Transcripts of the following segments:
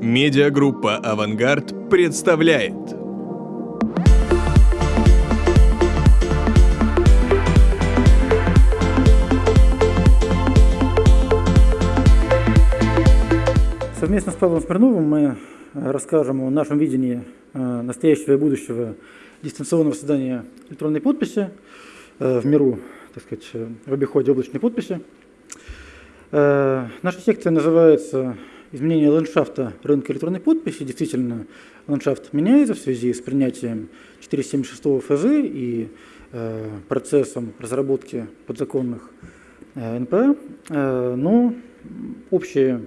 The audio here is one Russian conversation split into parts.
Медиагруппа «Авангард» представляет. Совместно с Павлом Смирновым мы расскажем о нашем видении э, настоящего и будущего дистанционного создания электронной подписи э, в миру, так сказать, в обиходе облачной подписи. Э, наша секция называется «Изменение ландшафта рынка электронной подписи». Действительно, ландшафт меняется в связи с принятием 476 ФЗ и процессом разработки подзаконных НП, но общие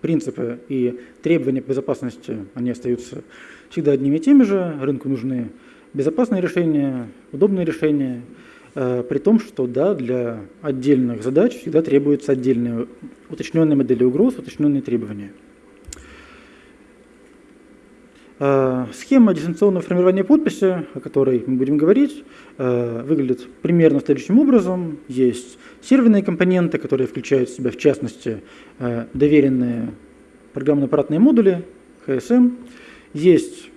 принципы и требования безопасности, они остаются всегда одними и теми же. Рынку нужны безопасные решения, удобные решения, э, при том, что да, для отдельных задач всегда требуются отдельные уточненные модели угроз, уточненные требования. Э, схема дистанционного формирования подписи, о которой мы будем говорить, э, выглядит примерно следующим образом. Есть серверные компоненты, которые включают в себя, в частности, э, доверенные программно-аппаратные модули, HSM. Есть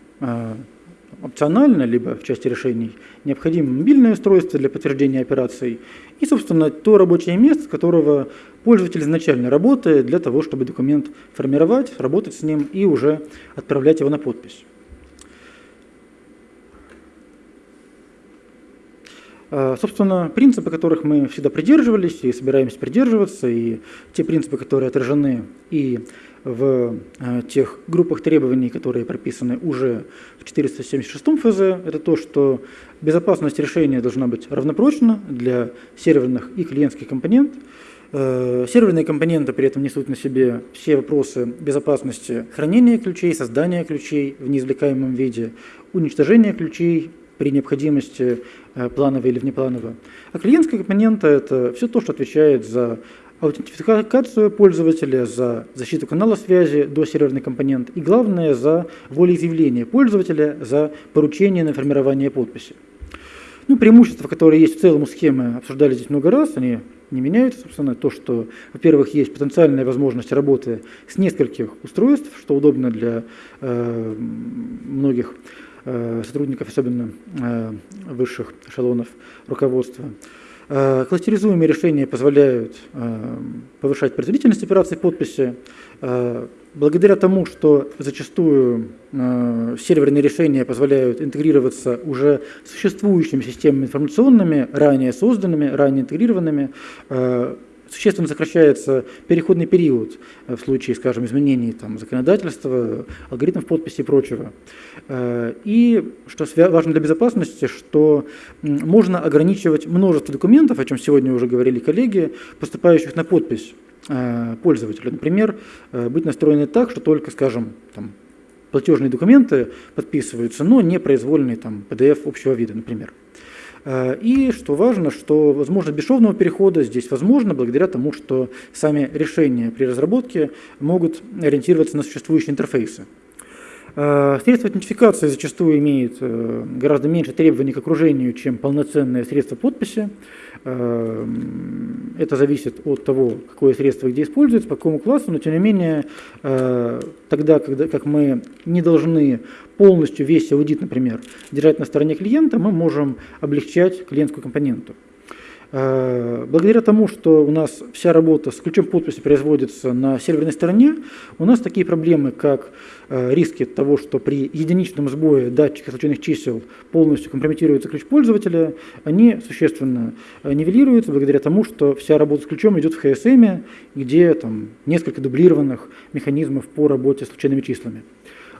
опционально, либо в части решений, необходимо мобильное устройство для подтверждения операций и, собственно, то рабочее место, с которого пользователь изначально работает для того, чтобы документ формировать, работать с ним и уже отправлять его на подпись. А, собственно, принципы, которых мы всегда придерживались и собираемся придерживаться, и те принципы, которые отражены и в э, тех группах требований, которые прописаны уже в 476 ФЗ, это то, что безопасность решения должна быть равнопрочна для серверных и клиентских компонентов. Э, серверные компоненты при этом несут на себе все вопросы безопасности хранения ключей, создания ключей в неизвлекаемом виде, уничтожения ключей при необходимости э, планово или внепланово. А клиентская компонента – это все то, что отвечает за аутентификацию пользователя, за защиту канала связи до серверный компонент и, главное, за волеизъявление пользователя, за поручение на формирование подписи. Ну, преимущества, которые есть в целом у схемы, обсуждали здесь много раз, они не меняются, собственно, то, что, во-первых, есть потенциальная возможность работы с нескольких устройств, что удобно для э, многих э, сотрудников, особенно э, высших эшелонов руководства. Э, кластеризуемые решения позволяют э, повышать производительность операций подписи. Э, благодаря тому, что зачастую серверные решения позволяют интегрироваться уже существующими системами информационными, ранее созданными, ранее интегрированными, существенно сокращается переходный период э, в случае, скажем, изменений там, законодательства, алгоритмов подписи и прочего. Э, и, что важно для безопасности, что можно ограничивать множество документов, о чем сегодня уже говорили коллеги, поступающих на подпись э, пользователя. Например, быть настроены так, что только, скажем, там, платежные документы подписываются, но не произвольный там, PDF общего вида, например. Э, и, что важно, что возможность бесшовного перехода здесь возможно благодаря тому, что сами решения при разработке могут ориентироваться на существующие интерфейсы. Э, средство идентификации зачастую имеет э, гораздо меньше требований к окружению, чем полноценное средство подписи. Это зависит от того, какое средство где используется, по какому классу, но тем не менее, тогда, когда, как мы не должны полностью весь аудит, например, держать на стороне клиента, мы можем облегчать клиентскую компоненту. Э, благодаря тому, что у нас вся работа с ключом подписи производится на серверной стороне, у нас такие проблемы, как э, риски того, что при единичном сбое датчика случайных чисел полностью компрометируется ключ пользователя, они существенно э, нивелируются благодаря тому, что вся работа с ключом идет в HSM, где там несколько дублированных механизмов по работе с случайными числами.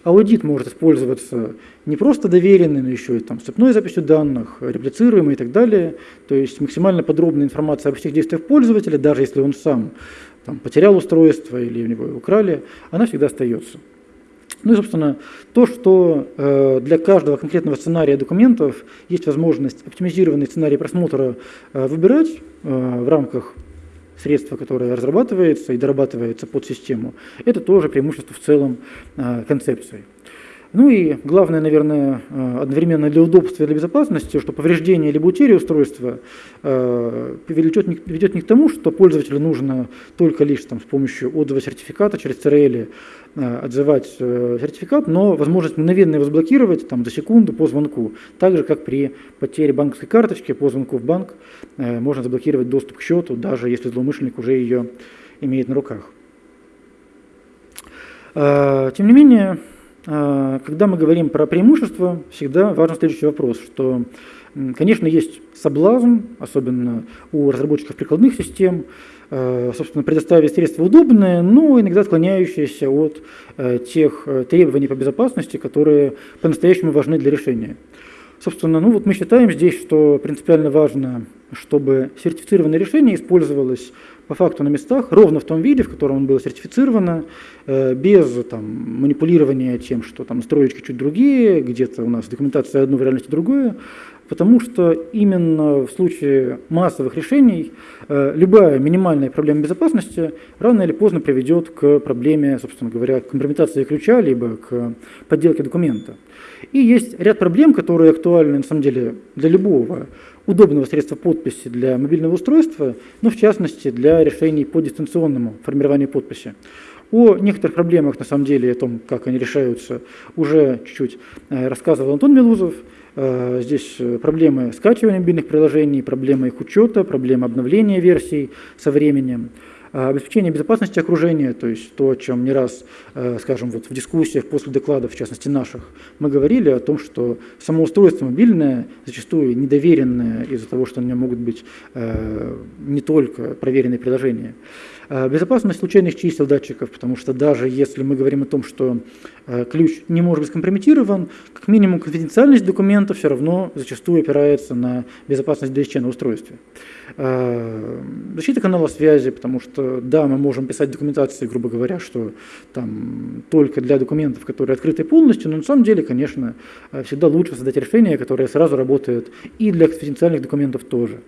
Аудит может использоваться не просто доверенный, но еще и там, цепной записью данных, реплицируемый и так далее. То есть максимально подробная информация обо всех действиях пользователя, даже если он сам там, потерял устройство или у него его украли, она всегда остается. Ну и, собственно, то, что э, для каждого конкретного сценария документов есть возможность оптимизированный сценарий просмотра э, выбирать э, в рамках средство, которое разрабатывается и дорабатывается под систему, это тоже преимущество в целом а, концепции. Ну и главное, наверное, э, одновременно для удобства и для безопасности, что повреждение либо утеря устройства э, ведет не, не к тому, что пользователю нужно только лишь там, с помощью отзыва сертификата через CRL э, отзывать сертификат, но возможность мгновенно его заблокировать там, за секунду по звонку. Так же, как при потере банковской карточки по звонку в банк можно заблокировать доступ к счету, даже если злоумышленник уже ее имеет на руках. Тем не менее, когда мы говорим про преимущества, всегда важен следующий вопрос, что, конечно, есть соблазн, особенно у разработчиков прикладных систем, а, собственно, предоставить средства удобные, но иногда отклоняющиеся от э, тех э, требований по безопасности, которые по-настоящему важны для решения. Собственно, ну вот мы считаем здесь, что принципиально важно, чтобы сертифицированное решение использовалось по факту на местах, ровно в том виде, в котором он было сертифицировано, э, без там, манипулирования тем, что там строечки чуть другие, где-то у нас документация одно, в реальности другое, потому что именно в случае массовых решений э, любая минимальная проблема безопасности рано или поздно приведет к проблеме, собственно говоря, компрометации ключа, либо к подделке документа. И есть ряд проблем, которые актуальны на самом деле для любого удобного средства подписи для мобильного устройства, но в частности для решений по дистанционному формированию подписи. О некоторых проблемах, на самом деле, о том, как они решаются, уже чуть-чуть э, рассказывал Антон Милузов. Э, здесь э, проблемы скачивания мобильных приложений, проблемы их учета, проблемы обновления версий со временем. А обеспечение безопасности окружения, то есть то, о чем не раз, э, скажем, вот в дискуссиях после докладов, в частности наших, мы говорили о том, что само устройство мобильное зачастую недоверенное из-за того, что на нем могут быть э, не только проверенные приложения. А безопасность случайных чисел датчиков, потому что даже если мы говорим о том, что э, ключ не может быть скомпрометирован, как минимум конфиденциальность документа все равно зачастую опирается на безопасность DSC на устройстве. А, защита канала связи, потому что, да, мы можем писать документации, грубо говоря, что там только для документов, которые открыты полностью, но на самом деле, конечно, э, всегда лучше создать решение, которое сразу работает и для конфиденциальных документов тоже.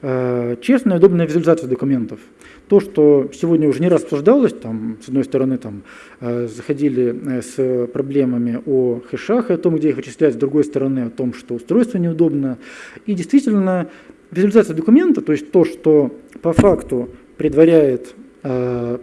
А, честная и удобная визуализация документов. То, что сегодня уже не раз обсуждалось, там, с одной стороны, там, э, заходили э, с проблемами о хэшах и о том, где их вычислять, с другой стороны, о том, что устройство неудобно. И действительно, Визуализация документа, то есть то, что по факту предваряет э,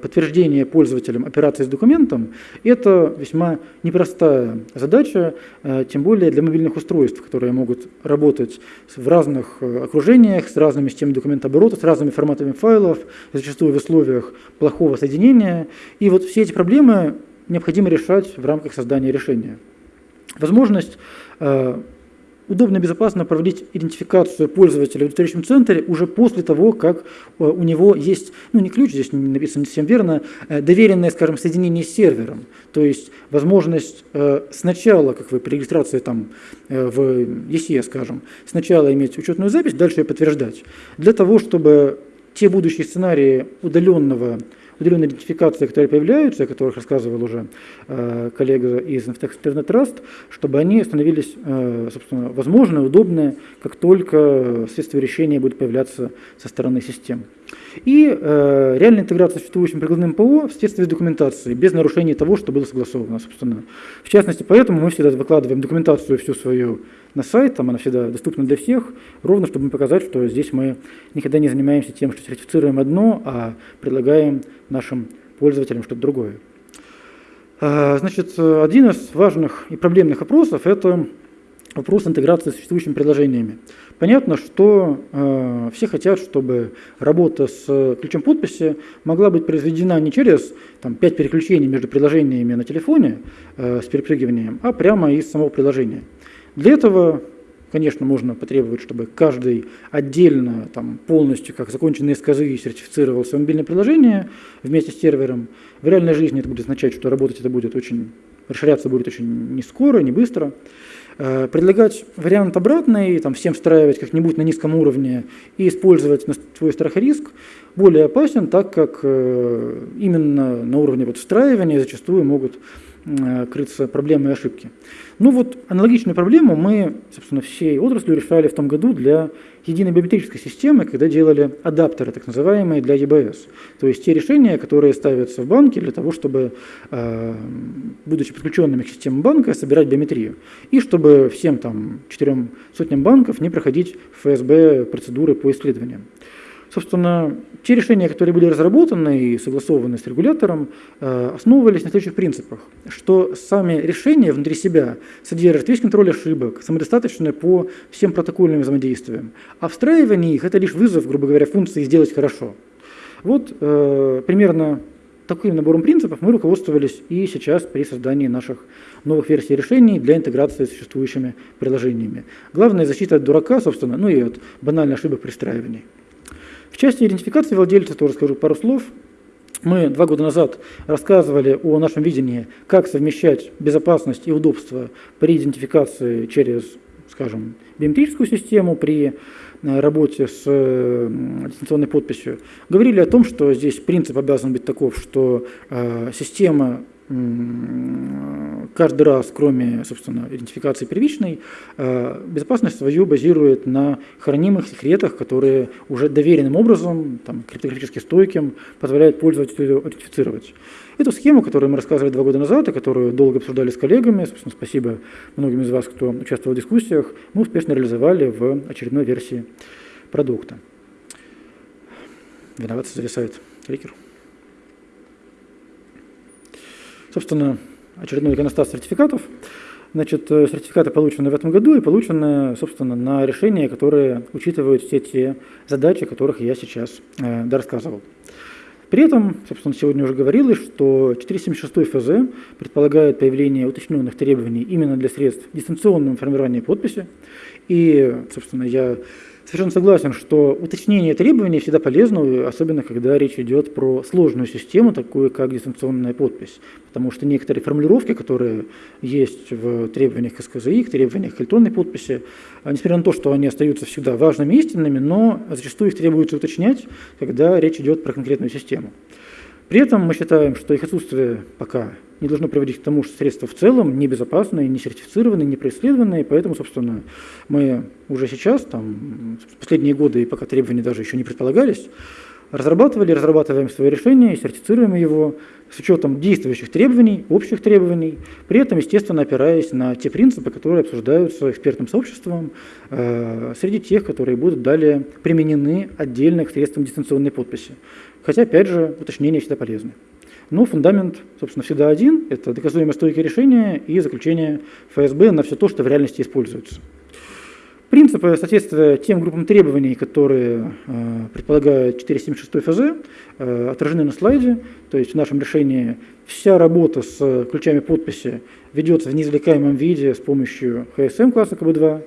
подтверждение пользователям операции с документом, это весьма непростая задача, э, тем более для мобильных устройств, которые могут работать в разных э, окружениях, с разными системами документооборота, с разными форматами файлов, зачастую в условиях плохого соединения. И вот все эти проблемы необходимо решать в рамках создания решения. Возможность удобно и безопасно проводить идентификацию пользователя в удостоверяющем центре уже после того, как э, у него есть, ну не ключ, здесь написано не совсем верно, э, доверенное, скажем, соединение с сервером. То есть возможность э, сначала, как вы при регистрации там в ESE, скажем, сначала иметь учетную запись, дальше ее подтверждать. Для того, чтобы те будущие сценарии удаленного удаленные идентификации, которые появляются, о которых рассказывал уже э, коллега из Internet Trust, чтобы они становились, э, собственно, возможны, удобны, как только средства решения будут появляться со стороны систем. И э, реальная интеграция с существующим прикладным ПО в соответствии с документацией, без нарушения того, что было согласовано, собственно. В частности, поэтому мы всегда выкладываем документацию всю свою на сайт, там она всегда доступна для всех, ровно чтобы показать, что здесь мы никогда не занимаемся тем, что сертифицируем одно, а предлагаем нашим пользователям что-то другое. А, значит, один из важных и проблемных вопросов – это вопрос интеграции с существующими приложениями. Понятно, что э, все хотят, чтобы работа с ключом подписи могла быть произведена не через там, 5 переключений между приложениями на телефоне э, с перепрыгиванием, а прямо из самого приложения. Для этого, конечно, можно потребовать, чтобы каждый отдельно, там, полностью, как законченные сказы, сертифицировал свое мобильное приложение вместе с сервером. В реальной жизни это будет означать, что работать это будет очень, расширяться будет очень не скоро, не быстро. Э, предлагать вариант обратный, там, всем встраивать как-нибудь на низком уровне и использовать свой страх и риск более опасен, так как э, именно на уровне вот встраивания зачастую могут крыться проблемы и ошибки. Ну вот аналогичную проблему мы, собственно, всей отраслью решали в том году для единой биометрической системы, когда делали адаптеры, так называемые, для EBS. То есть те решения, которые ставятся в банке для того, чтобы, э, будучи подключенными к системе банка, собирать биометрию. И чтобы всем там четырем сотням банков не проходить ФСБ процедуры по исследованиям. Собственно, те решения, которые были разработаны и согласованы с регулятором, э, основывались на следующих принципах, что сами решения внутри себя содержат весь контроль ошибок, самодостаточны по всем протокольным взаимодействиям, а встраивание их – это лишь вызов, грубо говоря, функции «сделать хорошо». Вот э, примерно таким набором принципов мы руководствовались и сейчас при создании наших новых версий решений для интеграции с существующими приложениями. Главное – защита от дурака, собственно, ну и от банальных ошибок при встраивании. В части идентификации владельца тоже скажу пару слов. Мы два года назад рассказывали о нашем видении, как совмещать безопасность и удобство при идентификации через, скажем, биометрическую систему, при э, работе с э, дистанционной подписью. Говорили о том, что здесь принцип обязан быть таков, что э, система каждый раз, кроме, собственно, идентификации первичной, э, безопасность свою базирует на хранимых секретах, которые уже доверенным образом, там, криптографически стойким, позволяют пользователю аутентифицировать. Эту схему, которую мы рассказывали два года назад, и которую долго обсуждали с коллегами, собственно, спасибо многим из вас, кто участвовал в дискуссиях, мы успешно реализовали в очередной версии продукта. Виноват зависает кликер. Собственно, очередной иконостас сертификатов. Значит, э, сертификаты получены в этом году и получены, собственно, на решения, которые учитывают все те задачи, о которых я сейчас э, рассказывал. При этом, собственно, сегодня уже говорилось, что 476 ФЗ предполагает появление уточненных требований именно для средств дистанционного формирования подписи. И, собственно, я совершенно согласен, что уточнение требований всегда полезно, особенно когда речь идет про сложную систему, такую как дистанционная подпись. Потому что некоторые формулировки, которые есть в требованиях СКЗИ, к требованиях электронной подписи, а, несмотря на то, что они остаются всегда важными и истинными, но зачастую их требуется уточнять, когда речь идет про конкретную систему. При этом мы считаем, что их отсутствие пока не должно приводить к тому, что средства в целом небезопасные, не сертифицированные, не происследованные, поэтому, собственно, мы уже сейчас, там, последние годы, и пока требования даже еще не предполагались, разрабатывали, разрабатываем свое решение, сертифицируем его с учетом действующих требований, общих требований, при этом, естественно, опираясь на те принципы, которые обсуждаются экспертным сообществом, э, среди тех, которые будут далее применены отдельно к средствам дистанционной подписи. Хотя, опять же, уточнения всегда полезны. Но фундамент, собственно, всегда один – это доказуемое стойкое решение и заключение ФСБ на все то, что в реальности используется. Принципы соответствия тем группам требований, которые э, предполагает 476 ФЗ, э, отражены на слайде. То есть в нашем решении вся работа с ключами подписи ведется в неизвлекаемом виде с помощью HSM класса КБ2.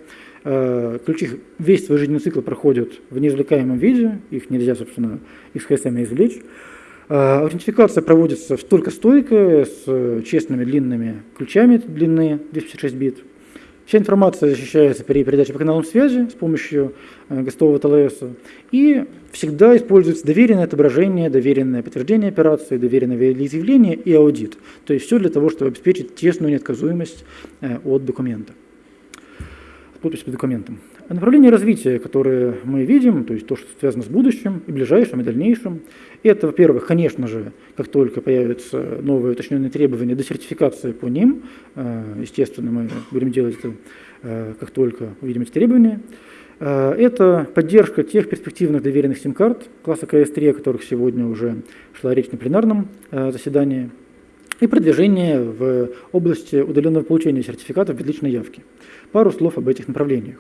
Э, ключи весь свой жизненный цикл проходят в неизвлекаемом виде, их нельзя, собственно, из HSM извлечь. А, аутентификация проводится только стойкая, с честными длинными ключами длины 256 бит. Вся информация защищается при передаче по каналам связи с помощью э, гостового ТЛС. И всегда используется доверенное отображение, доверенное подтверждение операции, доверенное волеизъявление и аудит. То есть все для того, чтобы обеспечить тесную неотказуемость э, от документа. Подпись под документом. Направление развития, которое мы видим, то есть то, что связано с будущим, и ближайшим, и дальнейшим, это, во-первых, конечно же, как только появятся новые уточненные требования до сертификации по ним, э, естественно, мы будем делать это, э, как только увидим эти требования, э, это поддержка тех перспективных доверенных сим-карт класса КС-3, о которых сегодня уже шла речь на пленарном заседании, и продвижение в области удаленного получения сертификатов без личной явки. Пару слов об этих направлениях.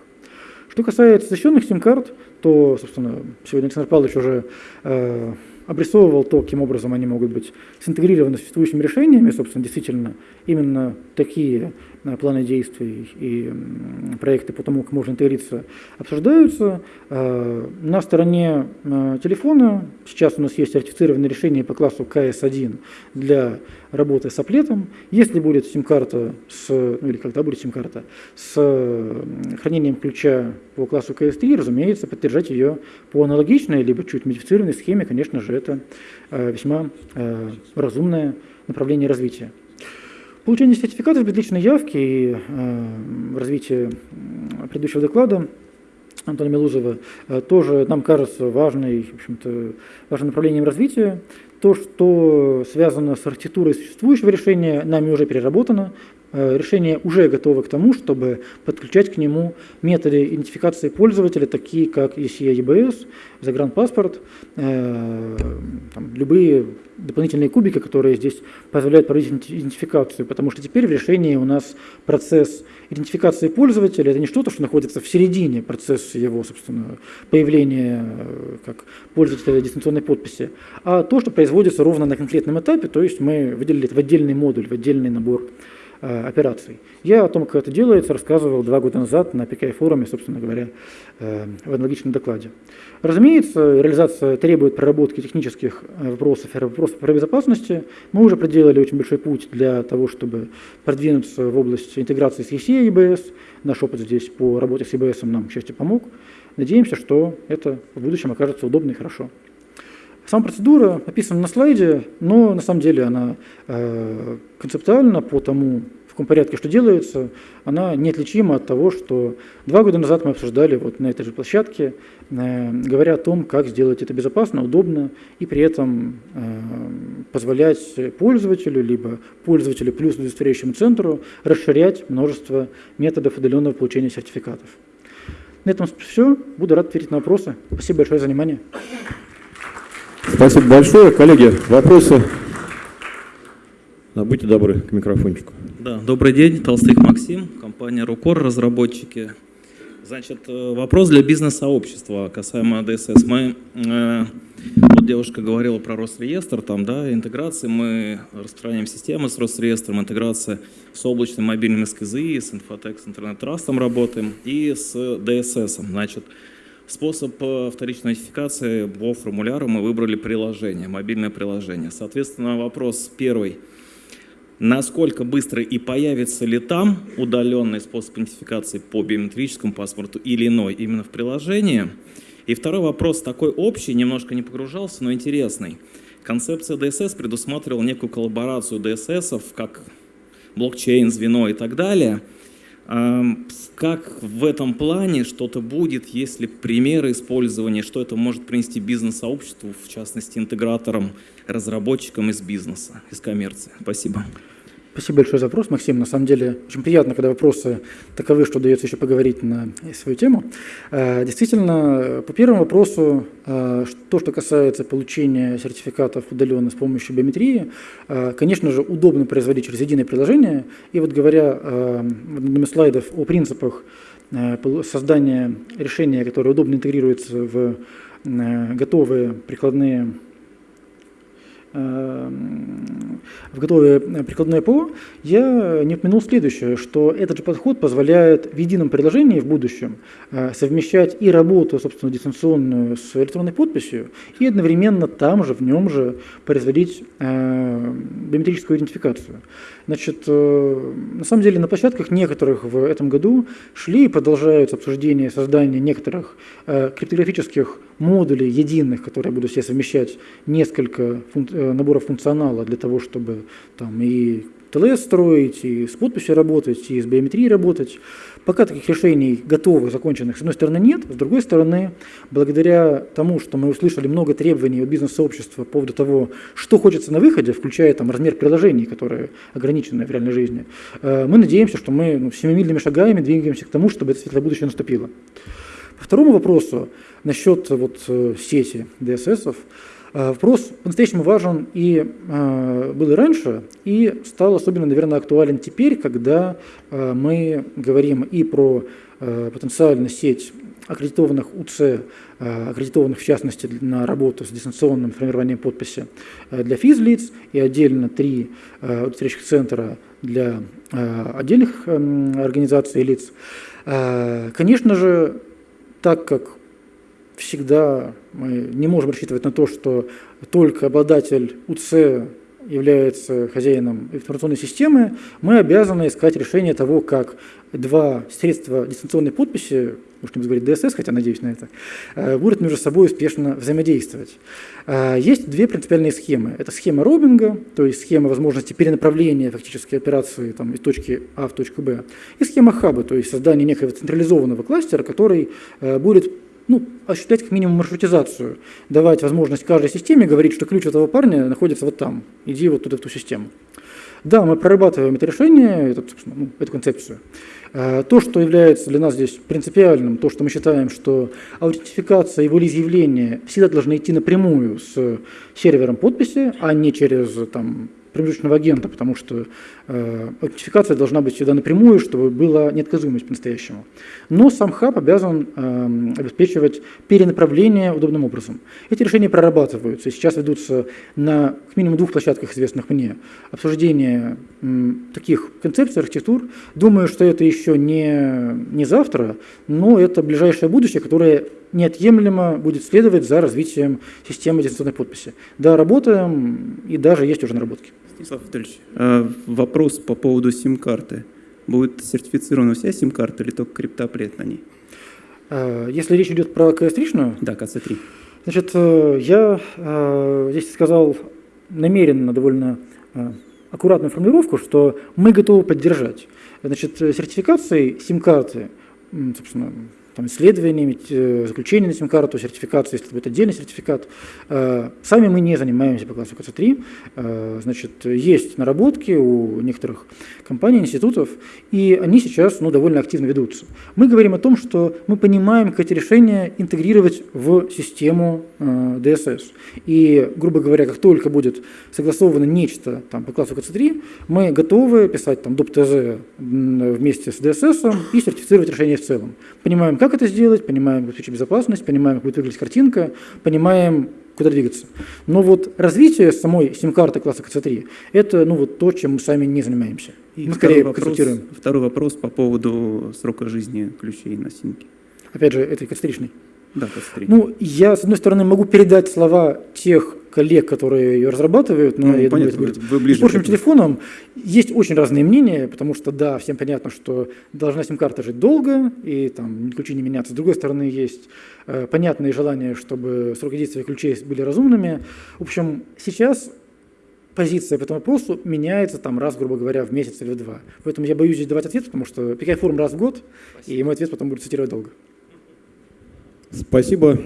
Что касается защищенных сим-карт, то, собственно, сегодня Александр Павлович уже э, обрисовывал то, каким образом они могут быть синтегрированы с существующими решениями. Собственно, действительно, именно такие э, планы действий и проекты по тому, как можно интегрироваться, обсуждаются. Э, на стороне э, телефона сейчас у нас есть сертифицированное решение по классу КС1 для работы с аплетом. Если будет сим-карта с, ну или когда будет сим-карта, с хранением ключа по классу CS3, разумеется, поддержать ее по аналогичной, либо чуть модифицированной схеме, конечно же, это э, весьма э, разумное направление развития. Получение сертификатов без личной явки и э, развитие предыдущего доклада Антона Милузова, тоже нам кажется важной, в общем-то, важным направлением развития. То, что связано с архитектурой существующего решения, нами уже переработано. Э, решение уже готово к тому, чтобы подключать к нему методы идентификации пользователя, такие как ECA EBS, загранпаспорт, э, там, любые дополнительные кубики, которые здесь позволяют проводить идентификацию, потому что теперь в решении у нас процесс идентификации пользователя – это не что-то, что находится в середине процесса его, собственно, появления э, как пользователя дистанционной подписи, а то, что производится ровно на конкретном этапе, то есть мы выделили это в отдельный модуль, в отдельный набор операций. Я о том, как это делается, рассказывал два года назад на PKI-форуме, собственно говоря, э, в аналогичном докладе. Разумеется, реализация требует проработки технических э, вопросов и вопросов про безопасности. Мы уже проделали очень большой путь для того, чтобы продвинуться в области интеграции с ECE и EBS. Наш опыт здесь по работе с EBS нам, к счастью, помог. Надеемся, что это в будущем окажется удобно и хорошо. Сама процедура описана на слайде, но на самом деле она э, концептуально по тому, в каком порядке что делается, она неотличима от того, что два года назад мы обсуждали вот на этой же площадке, э, говоря о том, как сделать это безопасно, удобно и при этом э, позволять пользователю, либо пользователю плюс удостоверяющему центру расширять множество методов удаленного получения сертификатов. На этом все. Буду рад ответить на вопросы. Спасибо большое за внимание. Спасибо большое. Коллеги, вопросы? Да, будьте добры к микрофончику. Да, добрый день, Толстых Максим, компания Рукор, разработчики. Значит, э, вопрос для бизнес-сообщества касаемо ДСС. Мы, э, вот девушка говорила про Росреестр, там, да, интеграции, мы распространяем системы с Росреестром, интеграция с облачным мобильным СКЗИ, с Инфотек, с Интернет-трастом работаем и с ДСС. Значит, Способ э, вторичной нотификации по формуляру мы выбрали приложение, мобильное приложение. Соответственно, вопрос первый. Насколько быстро и появится ли там удаленный способ идентификации по биометрическому паспорту или иной именно в приложении? И второй вопрос такой общий, немножко не погружался, но интересный. Концепция DSS предусматривала некую коллаборацию DSS, как блокчейн, звено и так далее – как в этом плане что-то будет, если примеры использования, что это может принести бизнес-сообществу, в частности интеграторам, разработчикам из бизнеса, из коммерции? Спасибо. Спасибо большое за вопрос, Максим. На самом деле очень приятно, когда вопросы таковы, что удается еще поговорить на свою тему. Э, действительно, по первому вопросу, э, то, что касается получения сертификатов удаленно с помощью биометрии, э, конечно же, удобно производить через единое приложение. И вот говоря в одном из слайдов о принципах создания решения, которое удобно интегрируется в готовые прикладные в готовое прикладное ПО, я не упомянул следующее, что этот же подход позволяет в едином приложении в будущем э, совмещать и работу, собственно, дистанционную с электронной подписью, и одновременно там же, в нем же производить э, биометрическую идентификацию. Значит, э, на самом деле на площадках некоторых в этом году шли и продолжаются обсуждения создания некоторых криптографических модулей единых, которые будут себе совмещать несколько функ Э, набора функционала для того, чтобы там и ТЛС строить, и с подписью работать, и с биометрией работать. Пока таких решений готовых, законченных, с одной стороны, нет, с другой стороны, благодаря тому, что мы услышали много требований от бизнес-сообщества по поводу того, что хочется на выходе, включая там, размер приложений, которые ограничены в реальной жизни, э, мы надеемся, что мы ну, семимильными шагами двигаемся к тому, чтобы это светлое будущее наступило. По второму вопросу, насчет вот, э, сети DSS, Э, вопрос по-настоящему важен и э, был и раньше, и стал особенно, наверное, актуален теперь, когда э, мы говорим и про потенциальную сеть аккредитованных УЦ, аккредитованных в частности на работу с дистанционным формированием подписи для физлиц и отдельно три удостоверяющих центра для отдельных эм, организаций и лиц. Конечно же, так как всегда мы не можем рассчитывать на то, что только обладатель УЦ является хозяином информационной системы, мы обязаны искать решение того, как два средства дистанционной подписи, уж не говорить DSS, хотя надеюсь на это, э, будут между собой успешно взаимодействовать. Э, есть две принципиальные схемы. Это схема робинга, то есть схема возможности перенаправления фактически операции там, из точки А в точку Б, и схема хаба, то есть создание некого централизованного кластера, который э, будет ну, осуществлять как минимум маршрутизацию, давать возможность каждой системе говорить, что ключ этого парня находится вот там, иди вот туда в ту систему. Да, мы прорабатываем это решение, это, ну, эту концепцию. Э, то, что является для нас здесь принципиальным, то, что мы считаем, что аутентификация и волеизъявление всегда должны идти напрямую с сервером подписи, а не через там, промежуточного агента, потому что аутентификация должна быть всегда напрямую, чтобы была неотказуемость по-настоящему. Но сам хаб обязан э, обеспечивать перенаправление удобным образом. Эти решения прорабатываются, сейчас ведутся на как минимум двух площадках, известных мне, обсуждение э, таких концепций, архитектур. Думаю, что это еще не, не завтра, но это ближайшее будущее, которое неотъемлемо будет следовать за развитием системы дистанционной подписи. Да, работаем, и даже есть уже наработки. Станислав Анатольевич, а вопрос по поводу сим-карты. Будет сертифицирована вся сим-карта или только криптоплет на ней? А, если речь идет про КС-3? Да, КС-3. Значит, э, я э, здесь сказал намеренно довольно э, аккуратную формулировку, что мы готовы поддержать. Значит, сертификацией сим-карты, собственно, там, исследованиями, э, заключение на сим-карту, сертификацию, если будет отдельный сертификат. Э, сами мы не занимаемся по классу КЦ3. Э, значит, есть наработки у некоторых компаний, институтов, и они сейчас ну, довольно активно ведутся. Мы говорим о том, что мы понимаем, как эти решения интегрировать в систему DSS. И, грубо говоря, как только будет согласовано нечто там, по классу КЦ3, мы готовы писать там, доп-ТЗ вместе с DSS и сертифицировать решение в целом. Понимаем, как как это сделать, понимаем, как обеспечить безопасность, понимаем, как будет выглядеть картинка, понимаем, куда двигаться. Но вот развитие самой сим-карты класса КЦ3 – это ну, вот то, чем мы сами не занимаемся. И мы скорее вопрос, консультируем. Второй вопрос по поводу срока жизни ключей на симке. Опять же, этой КЦ3-шной. Да, КЦ3. Ну, я, с одной стороны, могу передать слова тех коллег, которые ее разрабатывают, но ну, я понятно, будет вы ближе испорченным телефоном. Есть очень разные мнения, потому что, да, всем понятно, что должна сим-карта жить долго, и там ключи не меняться. С другой стороны, есть э, понятные желания, чтобы сроки действия ключей были разумными. В общем, сейчас позиция по этому вопросу меняется там раз, грубо говоря, в месяц или в два. Поэтому я боюсь здесь давать ответ, потому что PKI форум раз в год, Спасибо. и мой ответ потом будет цитировать долго. Спасибо.